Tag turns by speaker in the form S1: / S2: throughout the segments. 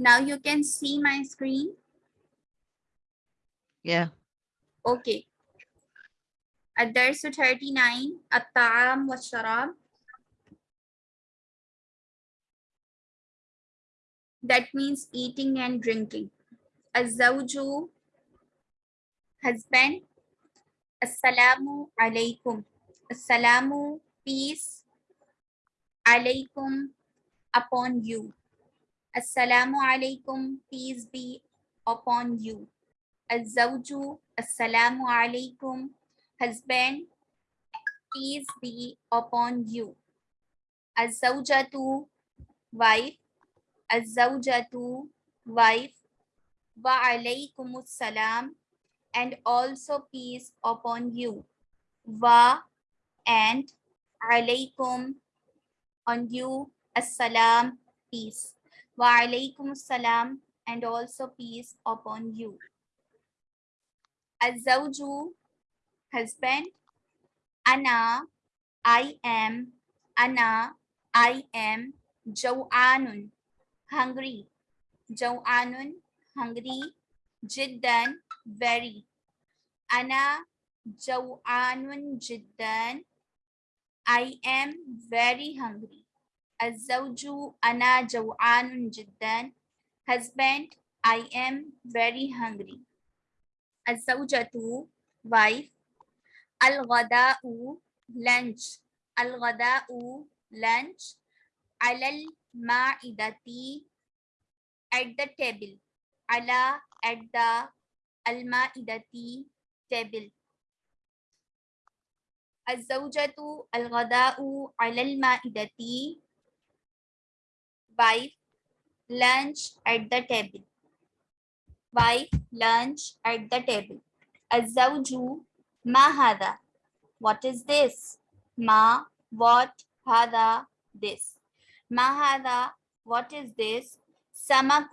S1: Now you can see my screen.
S2: Yeah.
S1: Okay. الدرس 39 الطعام والشراب That means eating and drinking. الزوج husband Assalamu alaikum. Assalamu peace alaikum upon you. Assalamu alaikum, peace be upon you. Azawju, Assalamu alaikum, husband, peace be upon you. Azawjatu, wife, Azawjatu, wife, wa alaikumus salam, and also peace upon you. Wa and alaikum on you, assalam, peace. Wa alaikum salam and also peace upon you. Azawju, husband. Ana, I am. Ana, I am. Jawanun, hungry. Jawanun, hungry. Jiddan, very. Ana, Jawanun Jiddan. I am very hungry. الزوج أنا جوعان جدا. Husband, I am very hungry. الزوجة wife. الغداء lunch. الغداء lunch. على المائدة at the table. على at the المائدة table الزوجة الغداء على المائدة wife lunch at the table wife lunch at the table الزوج ما هذا what is this ما what هذا this ما هذا what is this سمك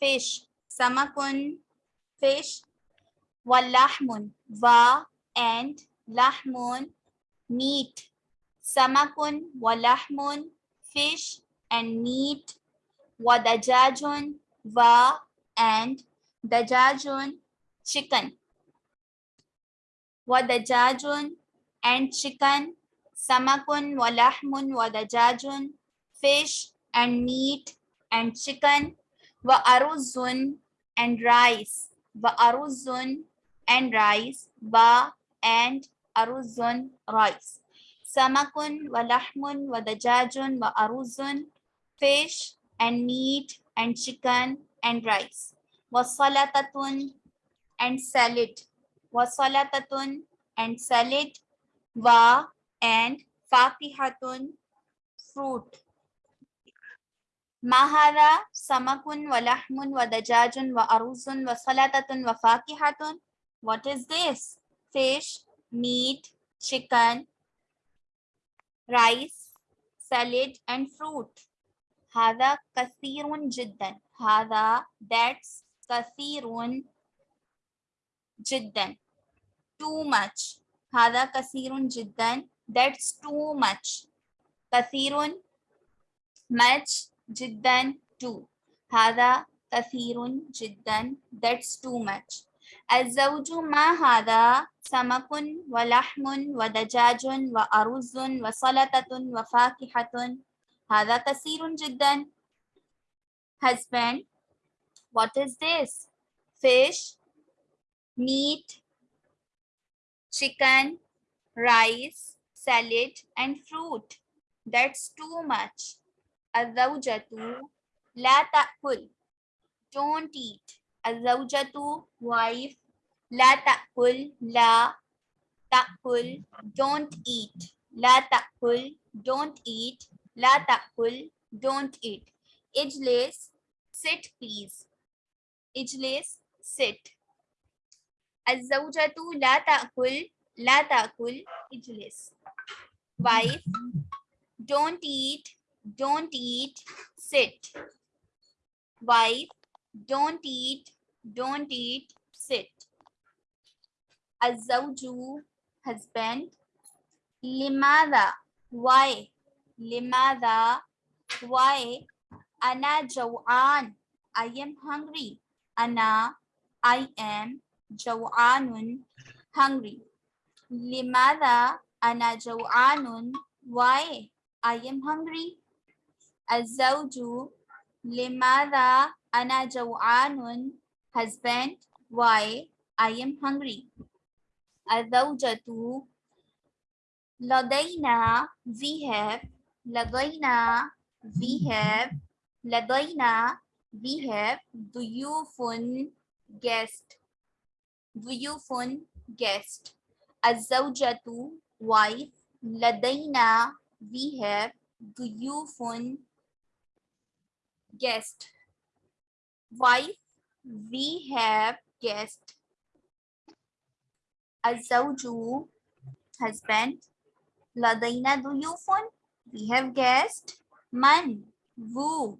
S1: fish سمك fish واللحم va and lahmun meat samakun walahmun fish and meat wadajajun va and dajajun chicken. Wadajajun and chicken samakun walahmun wadajajun fish and meat and chicken wa aruzun and rice wa aruzun and rice ba and aruzun rice. Samakun wa lahmun wa dajajun wa aruzun fish and meat and chicken and rice wa salatatun and salad wa salatatun and salad wa and fakihatun fruit mahara samakun wa lahmun wa wa aruzun wa salatatun wa fakihatun what is this? Fish, meat, chicken, rice, salad, and fruit. هذا كثير جدا. هذا that's كثير جدا. Too much. هذا كثير جدا. That's too much. كثير much جدا too. هذا كثير جدا. That's too much. الزوج ما هذا سمك ولحم ودجاج وأرز وسلطة وفاكهة هذا كثير جدا husband what is this fish meat chicken rice salad and fruit that's too much الزوجة لا تأكل don't eat الزوجة wife لا تأكل لا تأكل don't eat لا تأكل don't eat لا تأكل don't eat اجلس sit please اجلس sit الزوجة لا تأكل لا تأكل اجلس wife don't eat don't eat sit wife don't eat don't eat, sit. Azawju, husband. Limada, why? Limada. Why? Ana jawan. I am hungry. Ana. I am jawanun. Hungry. Limada. Ana jawanun. Why? I am hungry. Azawju. Limada. Ana jawanun. Husband. Why? I am hungry. Azawjatu. Ladaina. We have Lagaina, we have. Lagaina, we have. Do you phone guest? Do you phone guest? Azawjatu, wife. Ladaina, we have. Do you phone guest? Wife, we have guest. Azawju, husband. Ladaina, do you phone? We have guessed man, Wu.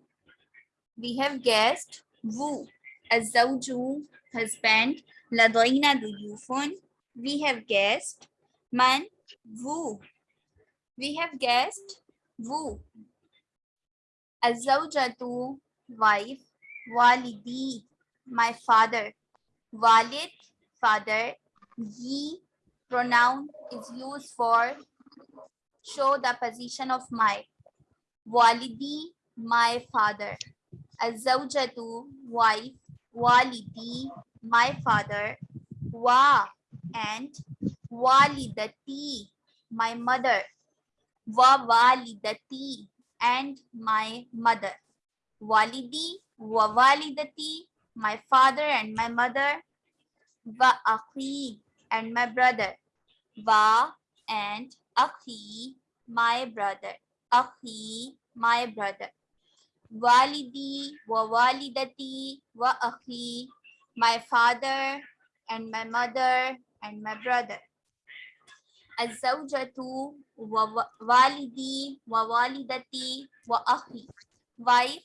S1: We have guessed Wu Azawju, husband. Ladoina, the. We have guessed man, Wu. We have guessed Wu Azawjatu, wife. Walidi, my father. Walid, father. Ye, pronoun is used for show the position of my walidi my father. Azawjatu wife walidi my father. Wa and walidati my mother. Wa walidati and my mother. Walidi wa walidati my father and my mother. Wa akhi and my brother. Wa and Akhi, my brother. Akhi, my brother. Walidi wa walidati wa akhi, my father and my mother and my brother. Azawjatu wa walidi wa walidati wa akhi, wife,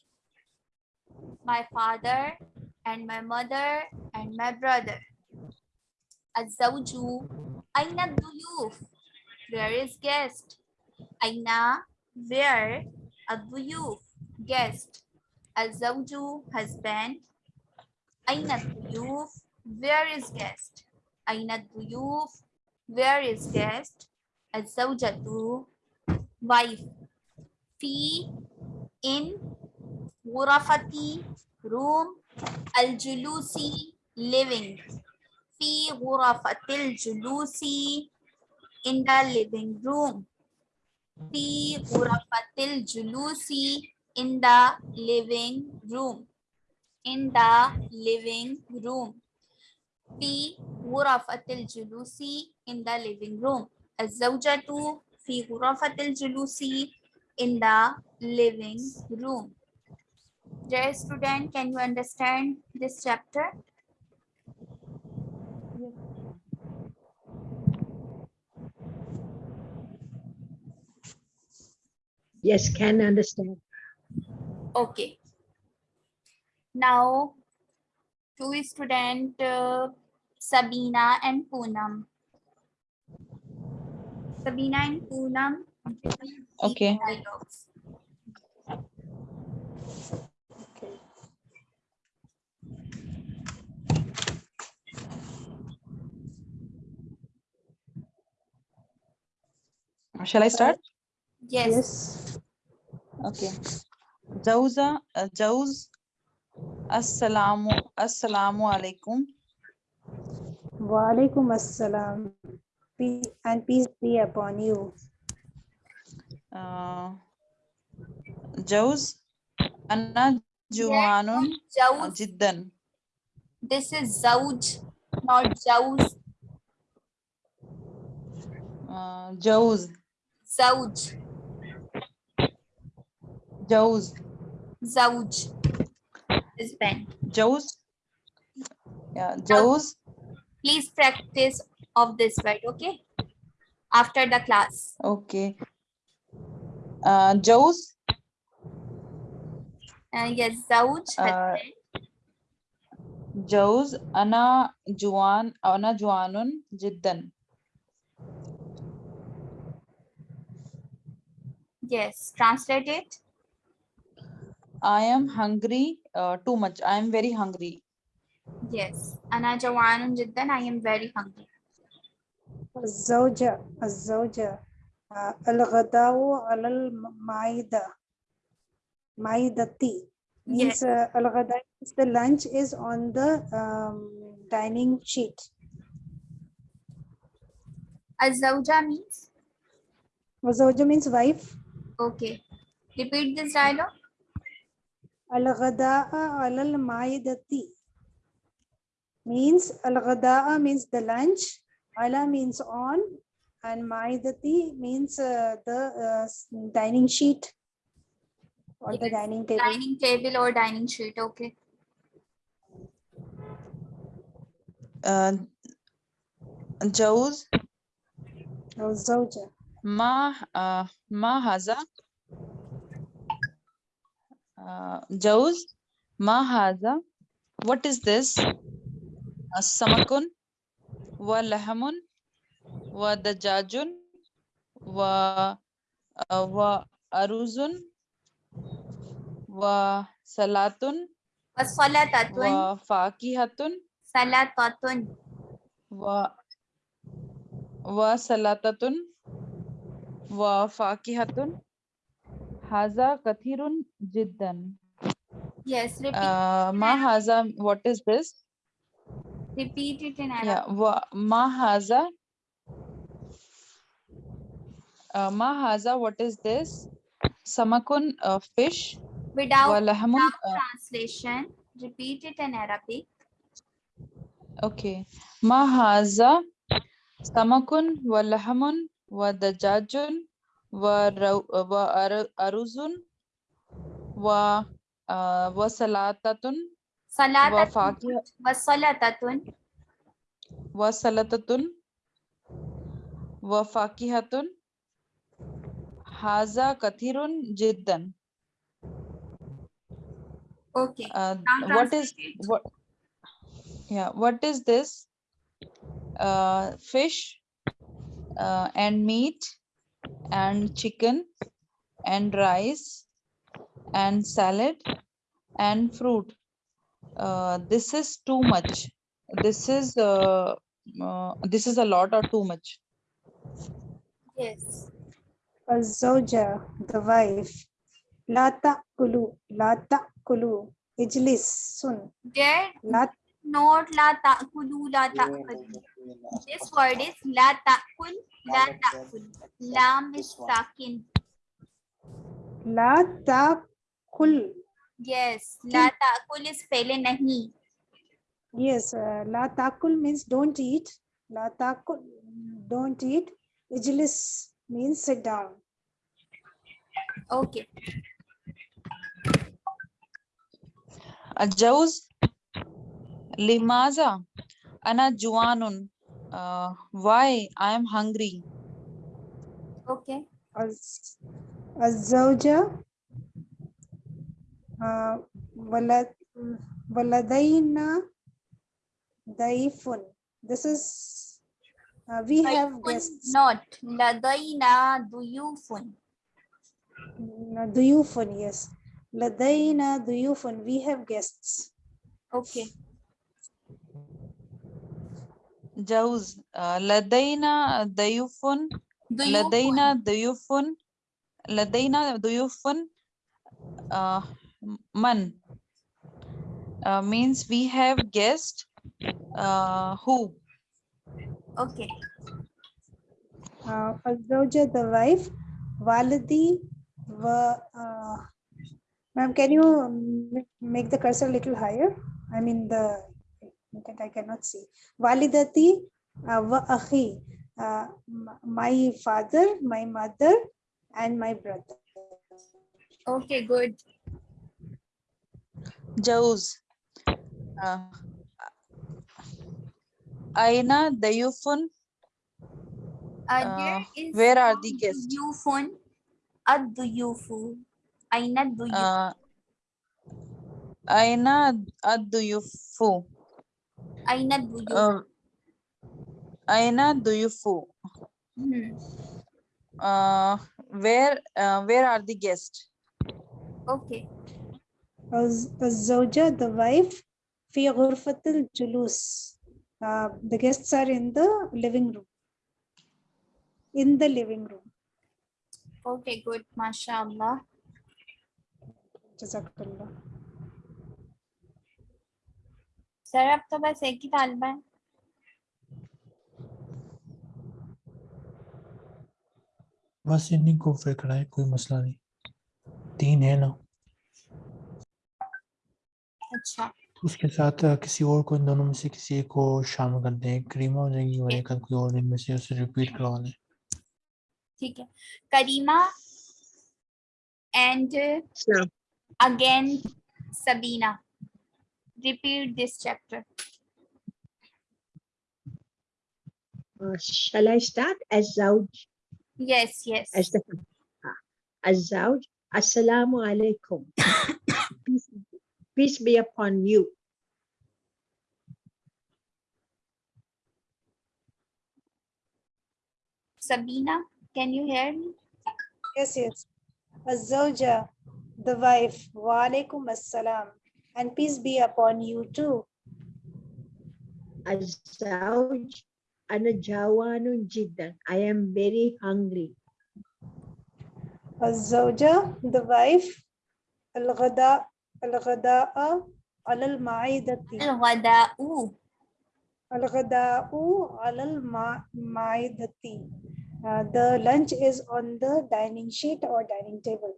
S1: my father and my mother and my brother. Azawju, aina duyuf, where is guest? Aina, where? Aduyuf, guest. Azawju, husband. Aina duyuf, where is guest? Aina duyuf, where is guest? Azawjatu, wife. Fi, in. Ghurafati, room. Aljulusi living. Fi ghurafatil julusi, in the living room في غرفة الجلوس in the living room in the living room في غرفة الجلوس in the living room الزوجة في غرفة الجلوس in the living room Dear student, can you understand this chapter?
S2: Yes, can understand.
S1: Okay. Now, two student uh, Sabina and Poonam. Sabina and Poonam.
S3: Okay.
S1: Dialogues.
S3: Shall I start?
S1: Yes.
S3: Okay. Jauza, uh, Jauz, Assalamu, Assalamu alaikum.
S4: Walaikum assalam. Peace and peace be upon you.
S3: Uh, Jauz, Anna Juwanun uh, Jiddan.
S1: This is Zawj, not Jauz.
S3: Uh, Jauz,
S1: Zawj.
S3: Jauz,
S1: Zawj. Husband.
S3: Jauz. Yeah, Jauz,
S1: Please practice of this word, okay? After the class.
S3: okay. Uh, Jauz,
S1: Uh, yes, Zawj.
S3: Uh,
S1: husband.
S3: Jauz, Anna Juwan, Anna Juwanun Jiddan.
S1: Yes, translate it.
S3: I am hungry uh, too much. I am very hungry.
S1: Yes. أنا جوعان جدا. I am very hungry.
S4: الزوجة الزوجة آه، الغداء على المائدة مائدتي means uh, الغداء is the lunch is on the um, dining sheet
S1: الزوجة means
S4: والزوجة means wife
S1: okay. Repeat this dialogue.
S4: الغداء على المائدة means الغداء means the lunch على means on and مائدتي means uh, the uh, s- dining sheet or the
S1: Yes,
S4: dining table
S1: Dining table or dining sheet. Okay.
S3: Uh, Jauz,
S4: الزوجة
S3: ma, uh, ma haza. Uh, Jauz, Mahaza, what is this? Uh, samakun, wa lahamun, wa dajajun, wa, uh, wa aruzun, wa salatun,
S1: wa salatatun,
S3: wa fakihatun,
S1: salatatun,
S3: wa, wa salatatun, wa fakihatun, Haza kathirun jiddan.
S1: Yes, repeat.
S3: Uh, ma haza, what is this?
S1: Repeat it in Arabic.
S3: Yeah, wa, ma haza. Uh, ma haza, what is this? Samakun, uh, fish.
S1: Without,
S3: Walahamun,
S1: without
S3: uh,
S1: translation, repeat it in Arabic.
S3: Okay. Ma haza, samakun, walahamun, wadajajun, वरुजुन अरुजुन व व सलातातुन
S1: सलातातुन
S3: व
S1: फाकिहतुन
S3: हाजा कथिरुन जिद्दन। Okay what
S1: is
S3: what
S1: या
S3: what is this fish and meat and chicken and rice and salad and fruit uh, this is too much this is uh, uh, this is a lot or too much
S1: Yes.
S4: الزوجة the wife لا تأكلوا لا تأكلوا اجلسوا
S1: There
S4: لا
S1: not لا تأكلوا لا تأكلوا. This word is la ta'kul, la ta'kul. Lam is sakin.
S4: La ta'kul.
S1: Yes, la ta'kul is pehle nahi.
S4: Yes, uh, la ta'kul means don't eat. La ta'kul, don't eat. Ijlis means sit down.
S1: Okay.
S3: الجوز limaza, ana juanun uh, why I am hungry
S1: Okay.
S4: الز- الزوجة آه، ولد ولدينا ضيف this is uh, we have
S1: ضيف
S4: guests
S1: Not. لدينا ضيوف.
S4: ضيوف yes لدينا ضيوف we have guests
S1: Okay.
S3: جوز uh, لدينا ضيوف
S1: ضيوف.
S3: لدينا ضيوف لدينا ضيوف uh, من uh, means we have guest uh, who
S1: Okay.
S4: uh, الزوجة the wife والدي و uh, ma'am can you m- make the cursor a little higher I mean the that I cannot see. Validati uh, wa akhi, uh, my father, my mother, and my brother.
S1: Okay, good.
S3: Jauz. Uh, Aina Dayufun.
S1: Uh,
S3: where are the guests?
S1: Dayufun. Ad Duyufu. Aina Duyufu.
S3: Uh, Aina Ad
S1: Duyufu. Aina
S3: Duyufu. Um, Aina Duyufu.
S1: Hmm.
S3: Uh, where uh, where are the guests?
S1: Okay.
S4: Zawja, the wife, fi ghurfatil julus. Uh, the guests are in the living room. In the living room.
S1: Okay, good. MashaAllah.
S4: Jazakallah.
S1: Sir अब तो बस एक ही तालबा है
S5: बस इन्हीं को फ़िक्र है कोई मसला नहीं। तीन है ना।
S1: अच्छा।
S5: उसके साथ किसी और को इन दोनों में से किसी एक को शामिल कर दें। करीमा हो जाएगी और एक कोई और इनमें से उसे रिपीट करवा लें।
S1: ठीक है। Karima
S2: and
S1: again Sabina. repeat this chapter.
S2: Uh, shall I start? Azawj.
S1: Yes, yes.
S2: Ah, Azawj. Assalamu alaikum. peace, peace be upon you.
S1: Sabina, can you hear me?
S4: Yes, yes. Azawja, the wife. Wa alaikum assalam and peace be upon you too.
S2: Azauj anajawanun jiddan. I am very hungry.
S4: Azauja, the wife. Al-ghada, al-ghada'a,
S1: al-ma'idati.
S4: Al-ghada'u. Al-ghada'u, al-ma'idati. Uh, the lunch is on the dining sheet or dining table.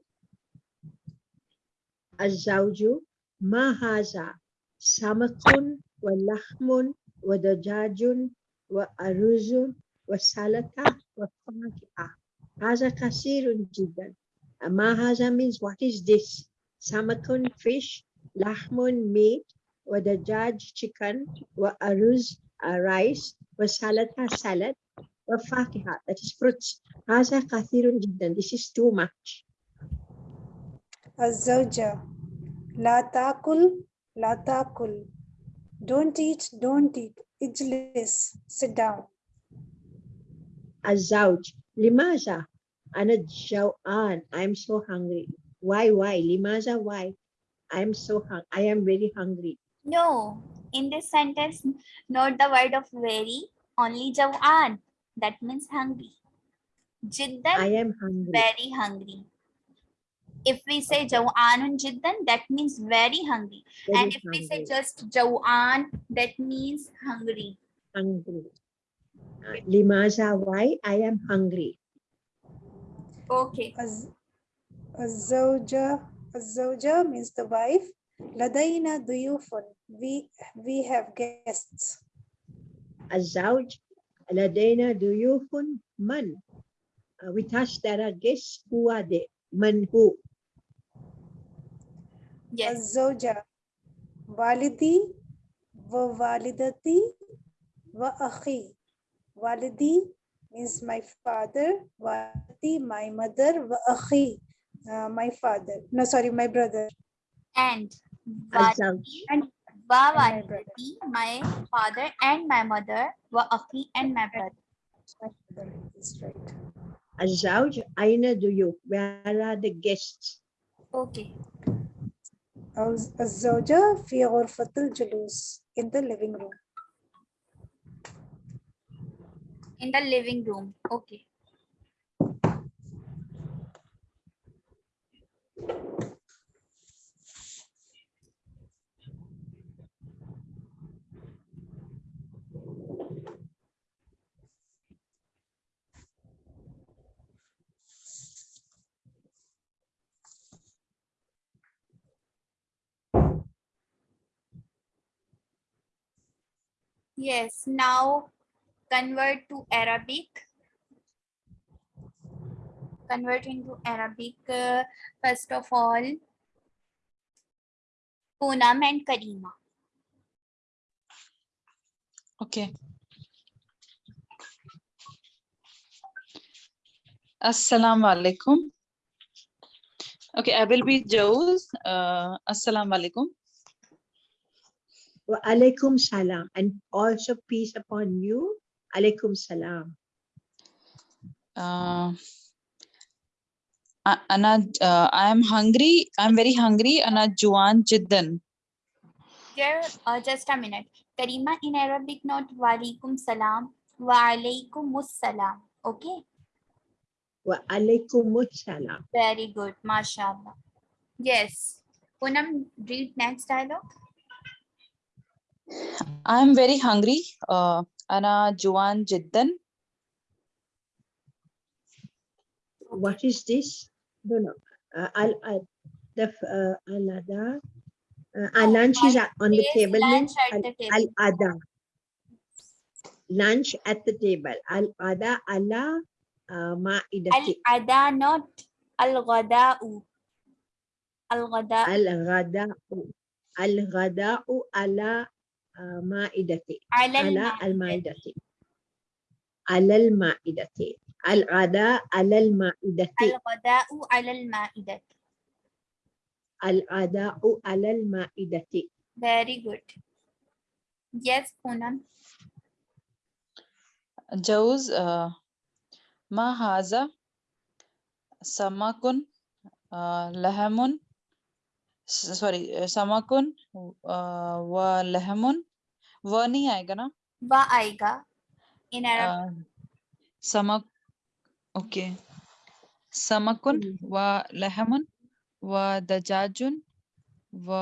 S2: Azauju ما هذا؟ سمك ولحم ودجاج وأرز وسلطة وفاكهة. هذا كثير جدا. ما هذا means what is this? سمك fish لحم meat ودجاج chicken وأرز rice وسلطة salad وفاكهة. That is fruits. هذا كثير جدا. This is too much.
S4: الزوجة. لا تاكل لا تاكل don't eat don't eat اجلس sit down
S2: الزوج لماذا أنا جوعان I'm so hungry why why لماذا why I'm so hung I am very hungry
S1: No, in this sentence, not the word of very, only jawan. That means hungry. Jiddan,
S2: I am hungry
S1: very hungry. if we say jawanun jiddan, that means very hungry.
S2: Very
S1: and if hungry. we say just jawan, that means hungry.
S2: Hungry. Limaja, why I am hungry.
S1: Okay.
S4: Azawja, Azawja means the wife. Ladaina duyufun. We we have guests.
S2: Azawj, Ladaina duyufun man. Uh, With us there are guests who are they? Man who
S1: Yes.
S4: الزوجة والدي ووالدتي وأخي والدي means my father والدتي my mother وأخي uh, my father no sorry my brother
S1: And
S2: الزوج
S1: wa
S4: my brother.
S1: walidati, my father and my mother, wa akhi and my brother.
S4: my brother is right
S2: الزوج أين ضيوف where are the guests
S1: Okay.
S4: الز- الزوجة في غرفة الجلوس in the living room
S1: In the living room. Okay. Yes, now convert to Arabic. Converting to Arabic, uh, first of all, Poonam and Karima.
S3: Okay. Assalamu alaikum. Okay, I will be Joes. Uh, Assalamu alaikum.
S2: Wa alaikum salam. And also peace upon you. Alaikum salam.
S3: Uh, Anad, uh, I am hungry. I'm very hungry. Anad Juan Jiddan.
S1: Here, uh, just a minute. Karima in Arabic not wa alaikum salam. Wa alaikumus salam. Okay.
S2: Wa alaikumus salam.
S1: Very good. MashaAllah. Yes. Poonam, read next dialogue.
S3: I'm very hungry. Uh, Ana Juan Jiddan.
S2: What is this? Don't know. Uh, I'll, I'll, the, uh, Alada. Uh, our lunch is on the table.
S1: Lunch at the table.
S2: Al Ada. Lunch at the table. Al Ada ala ah ma
S1: ida. Al Ada not al Ghada'u.
S2: Al gada. Al Ghada'u. Al Ghada'u
S1: ala
S2: على
S1: al-ma'idati.
S2: المائدة على المائدة الغداء على المائدة
S1: Al-ghada'u ala al-ma'idati.
S2: الغداء على المائدة
S1: Very good. Yes, Poonam.
S3: جوز uh, ما هذا سمك uh, لحم sorry समकुन व लहमुन व नहीं आएगा ना?
S1: व आएगा। इन समक
S3: okay समकुन व लहमुन व दजाजुन व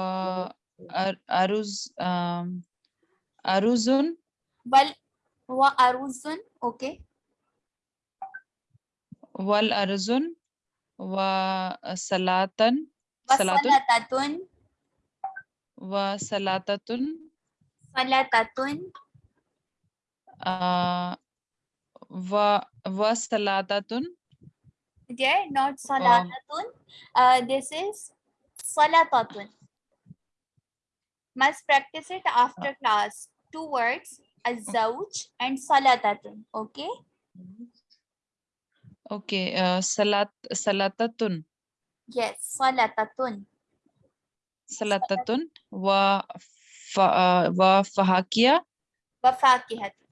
S3: अरुजुन। बल
S1: व अरुजुन ओके वल
S3: अरुजुन व
S1: सलातन।
S3: सलातुन
S1: व
S3: सलातुन
S1: सलातुन
S3: व व सलातुन
S1: there not salatatun uh, this is salatatun must practice it after class two words azawj and salatatun okay
S3: okay uh, salat salatatun
S1: Yes, salatatun.
S3: Salatatun wa uh, wa fahakia.
S1: Wa fakihatun.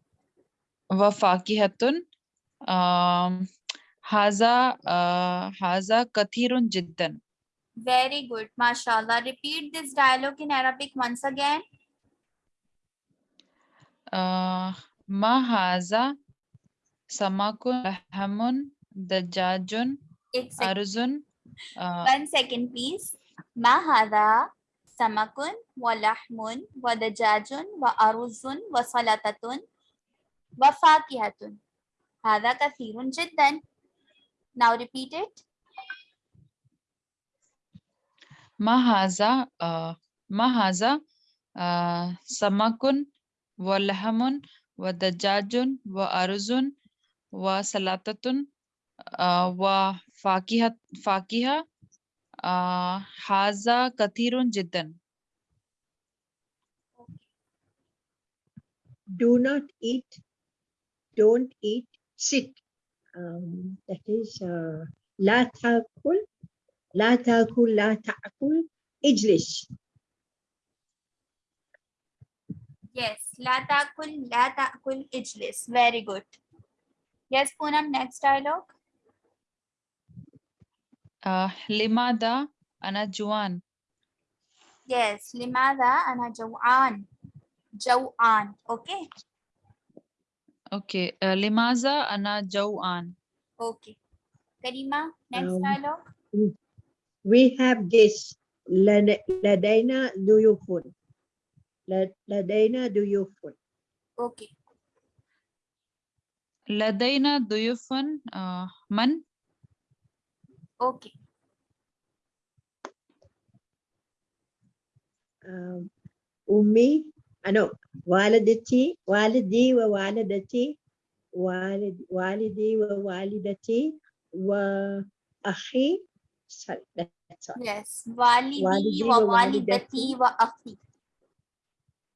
S3: Wa fakihatun. Um, haza uh, haza kathirun jiddan.
S1: Very good, mashallah. Repeat this dialogue in Arabic once again.
S3: Mahaza ma haza samakun
S1: rahamun dajajun
S3: arzun Uh,
S1: One second, please. Mahada samakun wa lahmun wa dajajun wa aruzun wa salatatun wa fakihatun. Hada kathirun jiddan. Now repeat it.
S3: Mahaza, uh, mahaza uh, samakun wa lahmun wa dajajun wa aruzun wa salatatun uh, wa فاكهة آه، هذا كثير جدا
S2: do not eat don't eat sit um, that is uh, لا تاكل لا تاكل لا تاكل اجلس
S1: Yes. لا تأكل لا تأكل اجلس. Very good. Yes, Poonam, next dialogue.
S3: آه، لماذا أنا جوعان
S1: Yes. لماذا أنا جوعان؟ جوعان. Okay.
S3: أوكي آه، لماذا أنا جوعان
S1: Okay. Karima, next
S2: Um,
S1: dialogue.
S2: we have this لد- لدينا ضيوف لد- لدينا ضيوف
S1: Okay.
S3: لدينا ضيوف آه، من
S1: Okay.
S2: أمي أنا والدتي والدي ووالدتي والد والدي ووالدتي وأخي sorry, that's all.
S1: Yes. والدي
S2: والدي
S1: ووالدتي. وأخي.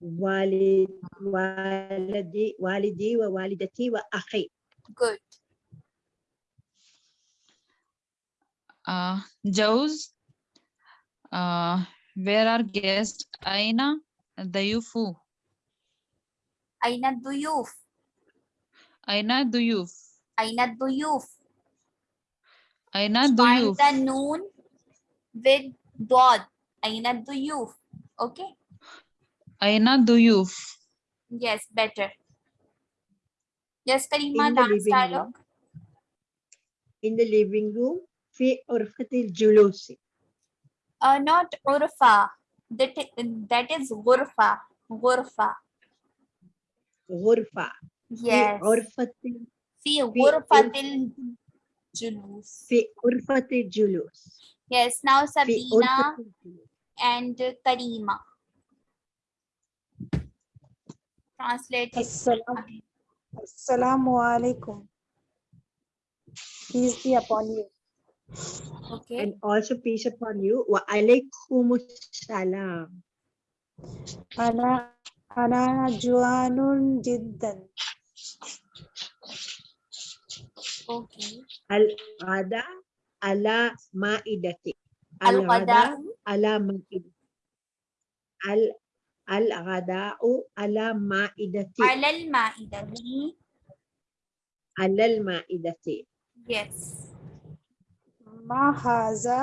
S2: والد والدي والدي ووالدتي وأخي
S1: Good.
S3: uh, Joe's, uh, where are guests? Aina Dayufu.
S1: Aina Duyuf.
S3: Aina Duyuf.
S1: Aina Duyuf.
S3: Aina Duyuf.
S1: Find the noon with dot. Aina Duyuf. Okay.
S3: Aina Duyuf.
S1: Yes, better. Yes, Karima, dance
S2: living
S1: dialogue. Room.
S2: In the living room, في غرفة الجلوس
S1: Uh, not urfa. That, i- that is ghurfa. Ghurfa.
S2: غرفة في
S1: Yes.
S2: غرفة
S1: في غرفة الجلوس.
S2: في غرفة الجلوس
S1: Yes, now
S2: في
S1: Sabina
S2: غرفة الجلوس
S1: and Karima. Translate it.
S4: Assalam, Assalamu alaikum. Peace be upon you.
S1: Okay.
S2: And also peace upon you. Wa alaikumus
S4: salam. Ana ana juanun jiddan.
S1: Okay.
S2: Al ada ala
S1: maidati.
S2: Al ada ala maidati. Al al gada'u
S1: ala maidati.
S2: Alal maidati. Alal maidati.
S1: Yes.
S4: मा हाजा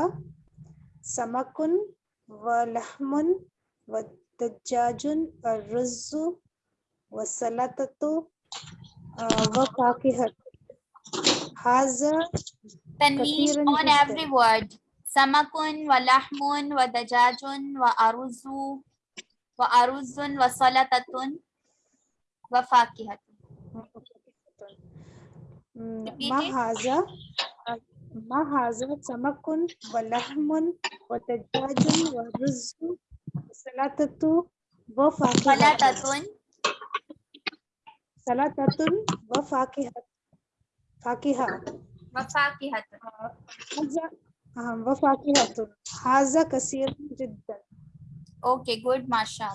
S4: समकुन व लहमुन व दज्जाजुन अर्रजु व सलाततु
S1: व
S4: फाकिहत
S1: हाजा
S4: तन्वीन
S1: ऑन एवरी वर्ड समकुन व लहमुन व दज्जाजुन व
S4: अरुजु
S1: व
S4: अरुजुन
S1: व
S4: सलाततुन व फाकिहत मा हाजा ما هذا سمك ولحم ودجاج ورز وسلطة وفاكهة
S1: سلطة
S4: سلطة وفاكهة فاكهة
S1: وفاكهة.
S4: هذا آه، وفاكهة هذا كثير جدا
S1: Okay, good, Masha.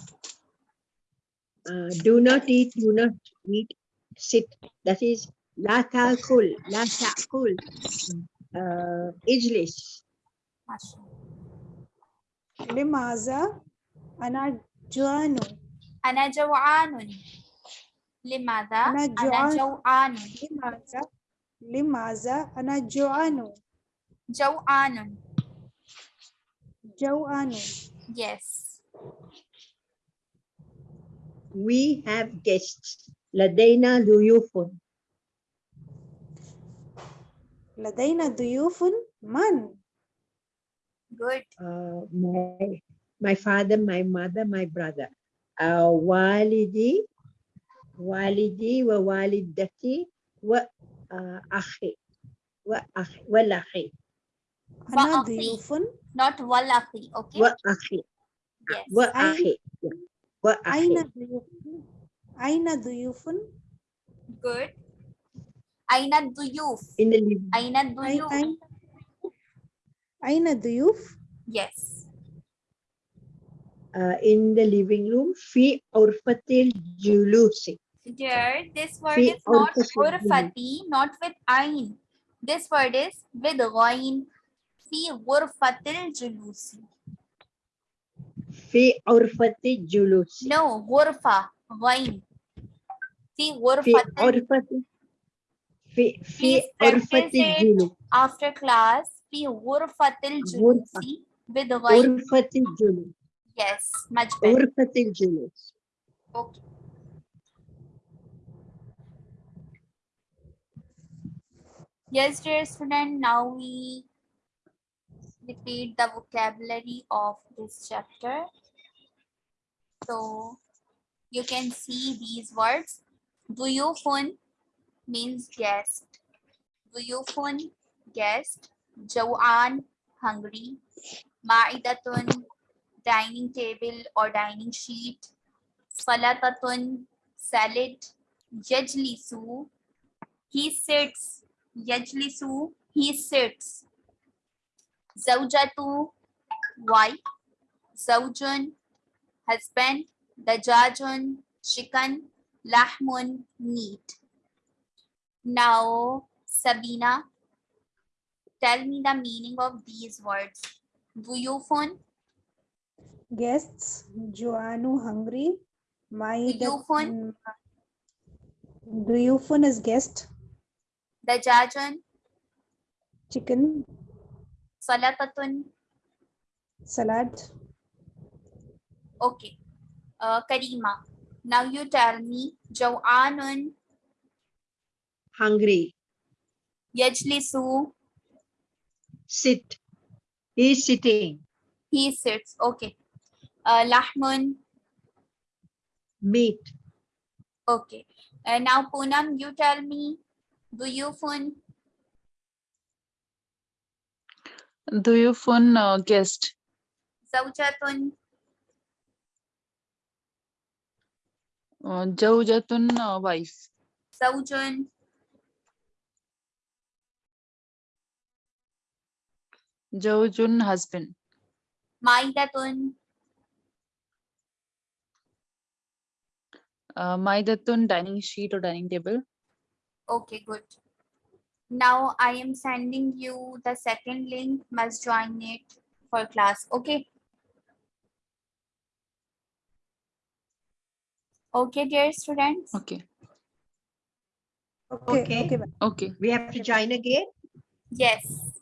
S2: Uh, do not eat do not eat sit that is لا تأكل لا تأكل uh, اجلس
S1: Masha.
S4: لماذا أنا جوعان
S1: أنا جوعان. لماذا؟
S4: أنا
S1: أنا
S4: جوعان.
S1: جوعان.
S4: لماذا لماذا أنا جوعان
S1: جوعان.
S4: جوعان
S1: Yes.
S2: we have guests لدينا ضيوف
S4: لدينا ضيوف من
S1: Good.
S2: uh, my my father my mother my brother uh, والدي والدي ووالدتي وأخي وأخي والأخي
S4: أنا
S1: وأخي.
S4: ضيوف
S1: Not walahi. Okay.
S2: وأخي
S1: Yes.
S2: وأخي وأخي
S4: أين ضيوف أين ضيوف
S1: Good. Aina Duyuf.
S2: In the living.
S1: Aina
S4: Duyuf. Aina Duyuf?
S1: Yes.
S2: Uh, in the living room, fi urfatil julusi.
S1: Dear, this word
S2: fi
S1: is not urfati, not with ain. This word is with ghain. Fi urfatil julusi.
S2: Fi urfati julusi.
S1: No, urfa,
S2: ghain.
S1: Fi
S2: urfatil. في في
S1: Please
S2: غرفة
S1: practice it.
S2: الجلوس
S1: after class في غرفة الجلوس with غين.
S2: غرفة الجلوس
S1: Yes, much better.
S2: غرفة الجلوس
S1: Okay. Yes, dear student, now we repeat the vocabulary of this chapter. So you can see these words. Duyufun means guest. Duyufun, guest. Jawan, hungry. Ma'idatun, dining table or dining sheet. Salatatun, salad. Yajlisu, he sits. Yajlisu, he sits. Zawjatu, wife. Zawjun, husband. Dajajun, chicken. Lahmun, meat. Now, Sabina, tell me the meaning of these words. Vuyophone.
S4: Guests, Joanu hungry. My
S1: Vuyophone.
S4: Vuyophone is guest.
S1: The jajan.
S4: Chicken.
S1: Salatatun.
S4: Salad.
S1: Okay. Uh, Karima. Now you tell me. Joanun
S2: hungry,
S1: yajlisu.
S2: sit, he's sitting,
S1: He sits. Okay. Uh, lahmun.
S2: meat,
S1: Okay. Uh, now Poonam, you tell me duyufun.
S3: Duyufun uh, guest.
S1: Zawjatun.
S3: Uh, Zawjatun uh, wife.
S1: Zawjun.
S3: Zawjun husband.
S1: Maidatun.
S3: Uh, Maidatun dining sheet or dining table.
S1: Okay, good. Now I am sending you the second link. Must join it for class. Okay. Okay, dear students.
S3: Okay.
S4: okay,
S2: Okay.
S4: okay.
S3: Okay.
S2: we have to join again.
S1: Yes.